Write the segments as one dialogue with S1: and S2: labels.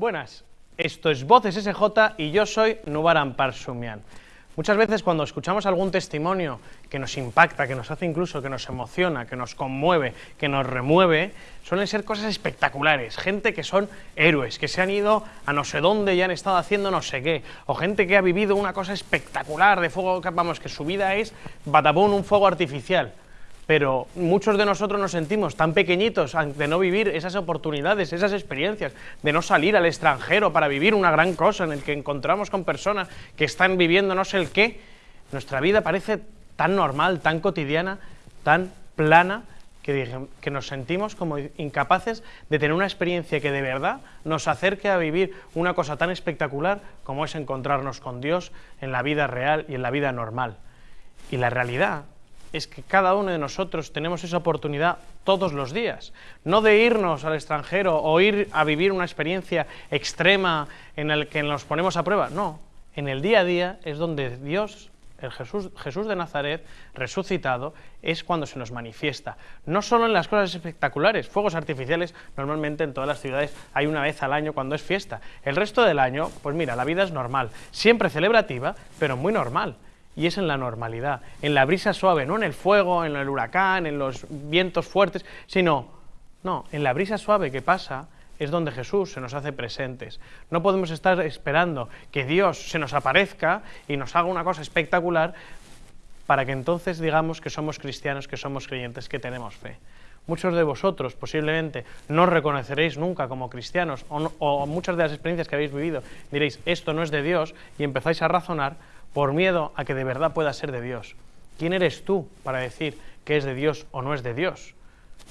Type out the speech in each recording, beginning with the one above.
S1: Buenas, esto es Voces SJ y yo soy Nubaran Parsumian. Muchas veces cuando escuchamos algún testimonio que nos impacta, que nos hace incluso, que nos emociona, que nos conmueve, que nos remueve, suelen ser cosas espectaculares, gente que son héroes, que se han ido a no sé dónde y han estado haciendo no sé qué, o gente que ha vivido una cosa espectacular de fuego, vamos, que su vida es batabón, un fuego artificial pero muchos de nosotros nos sentimos tan pequeñitos de no vivir esas oportunidades, esas experiencias, de no salir al extranjero para vivir una gran cosa en el que encontramos con personas que están viviendo no sé el qué. Nuestra vida parece tan normal, tan cotidiana, tan plana, que, que, nos sentimos como incapaces de tener una experiencia que de verdad nos acerque a vivir una cosa tan espectacular como es encontrarnos con Dios en la vida real y en la vida normal. Y la realidad es que cada uno de nosotros tenemos esa oportunidad todos los días, no de irnos al extranjero o ir a vivir una experiencia extrema en la que nos ponemos a prueba, no, en el día a día es donde Dios, el Jesús, Jesús de Nazaret, resucitado, es cuando se nos manifiesta. No solo en las cosas espectaculares, fuegos artificiales, normalmente en todas las ciudades hay una vez al año cuando es fiesta. El resto del año, pues mira, la vida es normal, siempre celebrativa, pero muy normal y es en la normalidad, en la brisa suave, no en el fuego, en el huracán, en los vientos fuertes, sino, no, en la brisa suave que pasa es donde Jesús se nos hace presentes. No podemos estar esperando que Dios se nos aparezca y nos haga una cosa espectacular para que entonces digamos que somos cristianos, que somos creyentes, que tenemos fe. Muchos de vosotros posiblemente no reconoceréis nunca como cristianos o, o muchas de las experiencias que habéis vivido diréis esto no es de Dios y empezáis a razonar por miedo a que de verdad pueda ser de Dios. ¿Quién eres tú para decir que es de Dios o no es de Dios?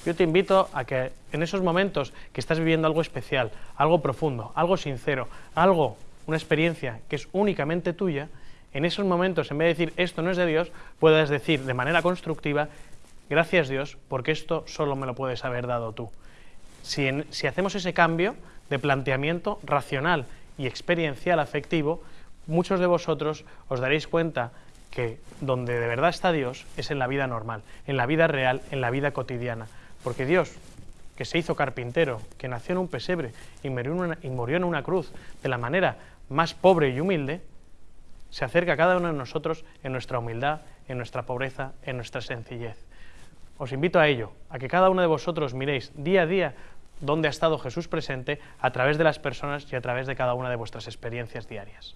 S1: Yo te invito a que en esos momentos que estás viviendo algo especial, algo profundo, algo sincero, algo, una experiencia que es únicamente tuya, en esos momentos, en vez de decir esto no es de Dios, puedas decir de manera constructiva, gracias Dios, porque esto solo me lo puedes haber dado tú. Si, si hacemos ese cambio de planteamiento racional y experiencial afectivo, muchos de vosotros os daréis cuenta que donde de verdad está Dios es en la vida normal, en la vida real, en la vida cotidiana. Porque Dios, que se hizo carpintero, que nació en un pesebre y murió en una, cruz de la manera más pobre y humilde, se acerca a cada uno de nosotros en nuestra humildad, en nuestra pobreza, en nuestra sencillez. Os invito a ello, a que cada uno de vosotros miréis día a día dónde ha estado Jesús presente a través de las personas y a través de cada una de vuestras experiencias diarias.